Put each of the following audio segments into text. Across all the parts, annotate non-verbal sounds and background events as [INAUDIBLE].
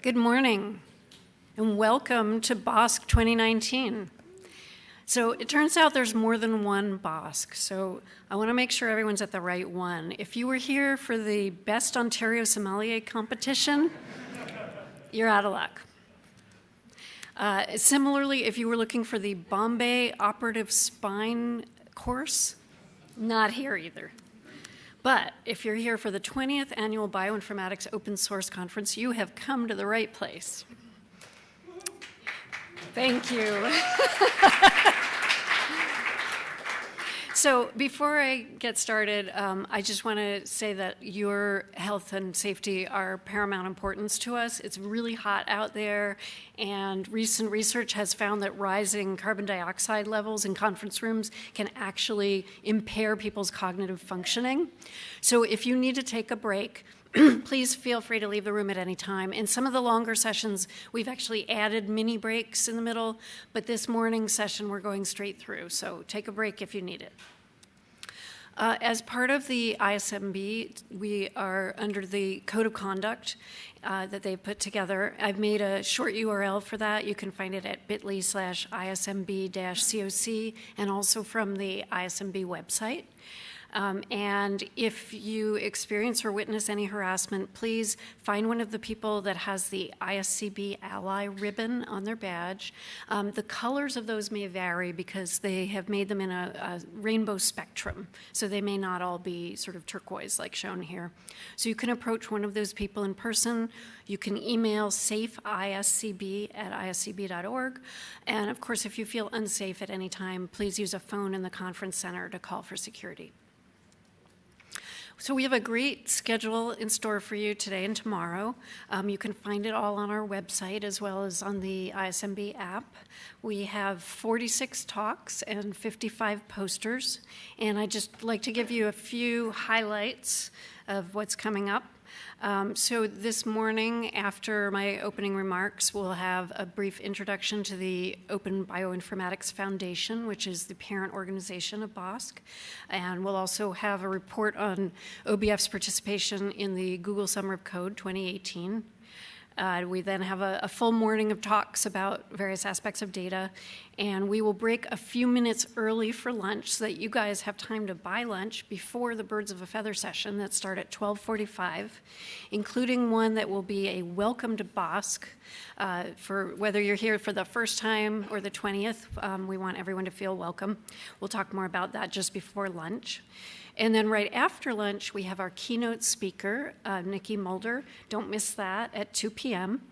Good morning and welcome to BOSC 2019. So it turns out there's more than one BOSC, so I want to make sure everyone's at the right one. If you were here for the Best Ontario Sommelier competition, you're out of luck. Uh, similarly, if you were looking for the Bombay Operative Spine course, not here either. But if you're here for the 20th Annual Bioinformatics Open Source Conference, you have come to the right place. Thank you. [LAUGHS] So before I get started, um, I just want to say that your health and safety are paramount importance to us. It's really hot out there, and recent research has found that rising carbon dioxide levels in conference rooms can actually impair people's cognitive functioning. So if you need to take a break, [CLEARS THROAT] please feel free to leave the room at any time. In some of the longer sessions, we've actually added mini breaks in the middle, but this morning session we're going straight through, so take a break if you need it. Uh, as part of the ISMB, we are under the code of conduct uh, that they put together. I've made a short URL for that. You can find it at bit.ly slash ISMB-COC and also from the ISMB website. Um, and if you experience or witness any harassment, please find one of the people that has the ISCB ally ribbon on their badge. Um, the colors of those may vary because they have made them in a, a, rainbow spectrum, so they may not all be sort of turquoise like shown here. So you can approach one of those people in person. You can email safeiscb at iscb.org. And of course, if you feel unsafe at any time, please use a phone in the conference center to call for security. So we have a great schedule in store for you today and tomorrow. Um, you can find it all on our website as well as on the ISMB app. We have 46 talks and 55 posters, and I'd just like to give you a few highlights of what's coming up. Um, so this morning, after my opening remarks, we'll have a brief introduction to the Open Bioinformatics Foundation, which is the parent organization of BOSC. And we'll also have a report on OBF's participation in the Google Summer of Code 2018. Uh, we then have a, a, full morning of talks about various aspects of data, and we will break a few minutes early for lunch so that you guys have time to buy lunch before the Birds of a Feather session that start at 12:45, including one that will be a welcome to BOSC uh, for whether you're here for the first time or the 20th. Um, we want everyone to feel welcome. We'll talk more about that just before lunch. And then right after lunch, we have our keynote speaker, uh, Nikki Mulder. Don't miss that at 2 p.m.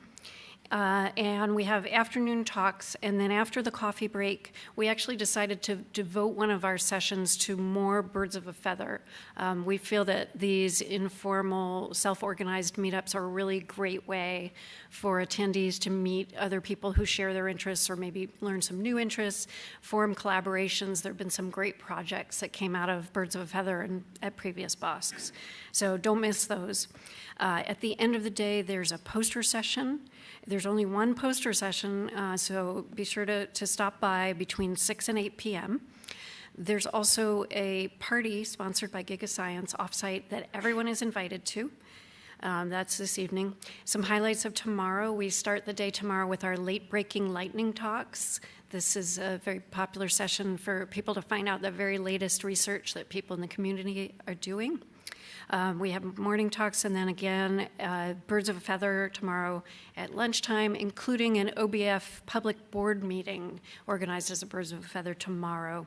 Uh, and we have afternoon talks. And then after the coffee break, we actually decided to devote one of our sessions to more birds of a feather. Um, we feel that these informal, self organized meetups are a really great way for attendees to meet other people who share their interests or maybe learn some new interests, form collaborations. There have been some great projects that came out of Birds of a Feather and at previous BOSCs. So don't miss those. Uh, at the end of the day, there's a poster session. Only one poster session, uh, so be sure to, to stop by between 6 and 8 p.m. There's also a party sponsored by GigaScience offsite that everyone is invited to. Um, that's this evening. Some highlights of tomorrow. We start the day tomorrow with our late breaking lightning talks. This is a very popular session for people to find out the very latest research that people in the community are doing. Um, we have morning talks and then again, uh, Birds of a Feather tomorrow at lunchtime, including an OBF public board meeting organized as a Birds of a Feather tomorrow.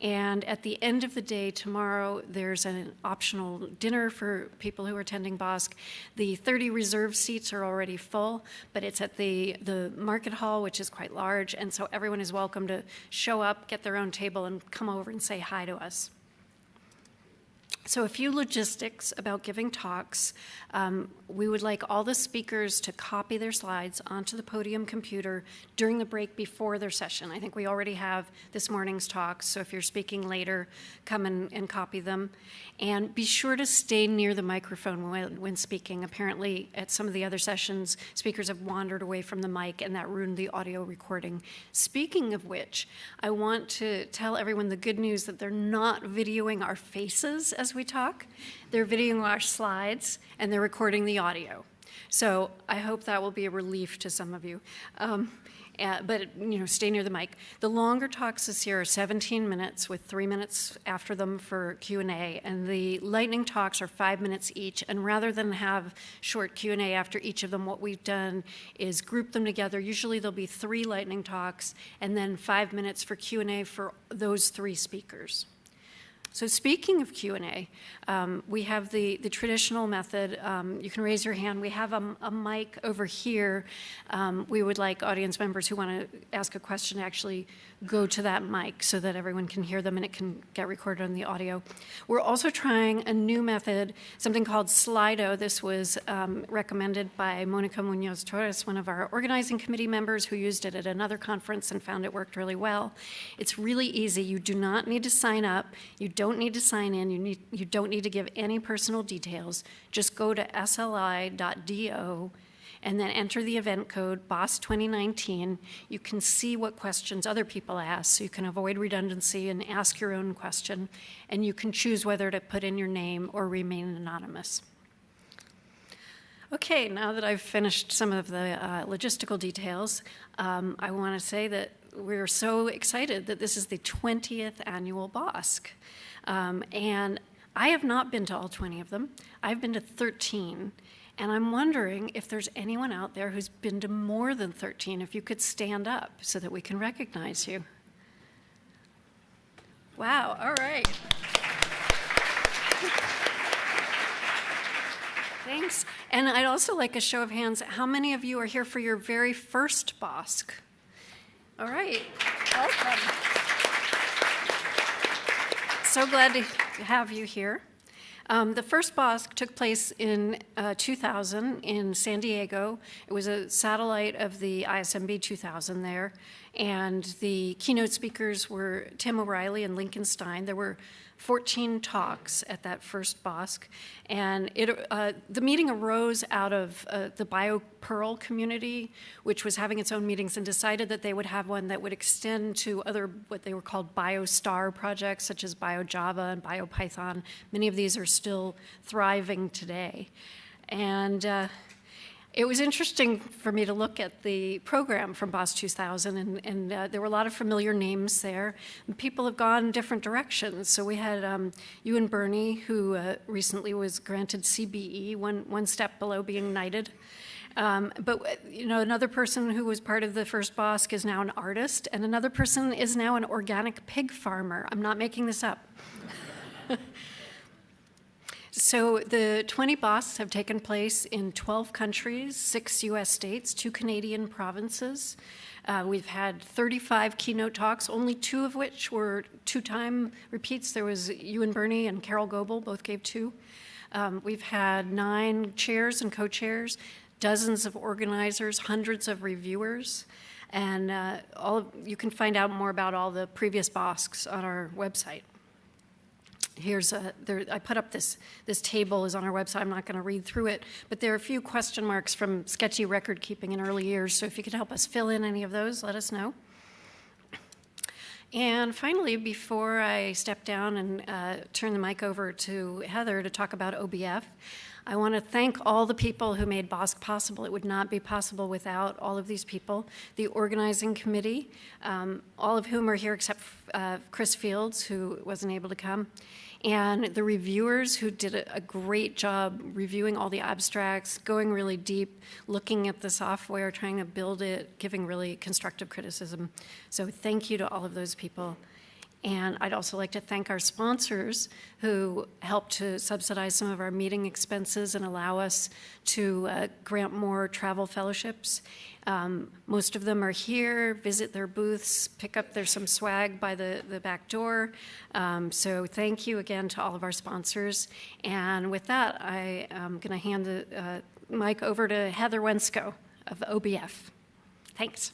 And at the end of the day tomorrow, there's an optional dinner for people who are attending BOSC. The 30 reserved seats are already full, but it's at the, the market hall, which is quite large. And so everyone is welcome to show up, get their own table, and come over and say hi to us. So, a few logistics about giving talks. Um, we would like all the speakers to copy their slides onto the podium computer during the break before their session. I think we already have this morning's talks, so if you're speaking later, come and, and copy them. And be sure to stay near the microphone when, when speaking. Apparently, at some of the other sessions, speakers have wandered away from the mic, and that ruined the audio recording. Speaking of which, I want to tell everyone the good news that they're not videoing our faces as we talk. They're videoing our slides and they're recording the audio. So I hope that will be a relief to some of you. Um, uh, but you know, stay near the mic. The longer talks this year are 17 minutes, with three minutes after them for Q and the lightning talks are five minutes each. And rather than have short Q and A after each of them, what we've done is group them together. Usually there'll be three lightning talks, and then five minutes for Q and A for those three speakers. So speaking of Q&A, um, we have the, the traditional method. Um, you can raise your hand. We have a, a mic over here. Um, we would like audience members who want to ask a question to actually go to that mic so that everyone can hear them and it can get recorded on the audio. We're also trying a new method, something called Slido. This was um, recommended by Monica Munoz Torres, one of our organizing committee members who used it at another conference and found it worked really well. It's really easy. You do not need to sign up. You don't need to sign in. You, need, you don't need to give any personal details. Just go to sli.do and then enter the event code BOSC 2019. You can see what questions other people ask, so you can avoid redundancy and ask your own question, and you can choose whether to put in your name or remain anonymous. Okay, now that I've finished some of the uh, logistical details, um, I want to say that we're so excited that this is the 20th annual BOSC. Um, and I have not been to all 20 of them. I've been to 13. And I'm wondering if there's anyone out there who's been to more than 13, if you could stand up so that we can recognize you. Wow, all right. Thanks. And I'd also like a show of hands. How many of you are here for your very first BOSC? All right, welcome. So glad to have you here. Um, the first BOSC took place in uh, 2000 in San Diego. It was a satellite of the ISMB 2000 there. And the keynote speakers were Tim O'Reilly and Lincoln Stein. There were 14 talks at that first BOSC. And it, uh, the meeting arose out of uh, the BioPerl community, which was having its own meetings and decided that they would have one that would extend to other, what they were called BioStar projects, such as BioJava and BioPython. Many of these are still thriving today. And uh, it was interesting for me to look at the program from BOSC 2000, and, and uh, there were a lot of familiar names there. And people have gone different directions. So we had um, Ewan Birney, who uh, recently was granted CBE, one, one step below being knighted. Um, but you know, another person who was part of the first BOSC is now an artist, and another person is now an organic pig farmer. I'm not making this up. [LAUGHS] So the 20 BOSCs have taken place in 12 countries, six US states, two Canadian provinces. Uh, we've had 35 keynote talks, only two of which were two-time repeats. There was Ewan Birney and Carole Goble, both gave two. Um, we've had nine chairs and co-chairs, dozens of organizers, hundreds of reviewers, and uh, all of, you can find out more about all the previous BOSCs on our website here's a, there, I put up this, this table is on our website. I'm not going to read through it, but there are a few question marks from sketchy record keeping in early years. So if you could help us fill in any of those, let us know. And finally, before I step down and uh, turn the mic over to Heather to talk about OBF, I want to thank all the people who made BOSC possible. It would not be possible without all of these people. The organizing committee, um, all of whom are here except uh, Chris Fields, who wasn't able to come, and the reviewers who did a, great job reviewing all the abstracts, going really deep, looking at the software, trying to build it, giving really constructive criticism. So thank you to all of those people. And I'd also like to thank our sponsors who helped to subsidize some of our meeting expenses and allow us to uh, grant more travel fellowships. Um, most of them are here, visit their booths, pick up there's some swag by the, the back door. Um, so thank you again to all of our sponsors. And with that, I am going to hand the uh, mic over to Heather Wiencko of OBF. Thanks.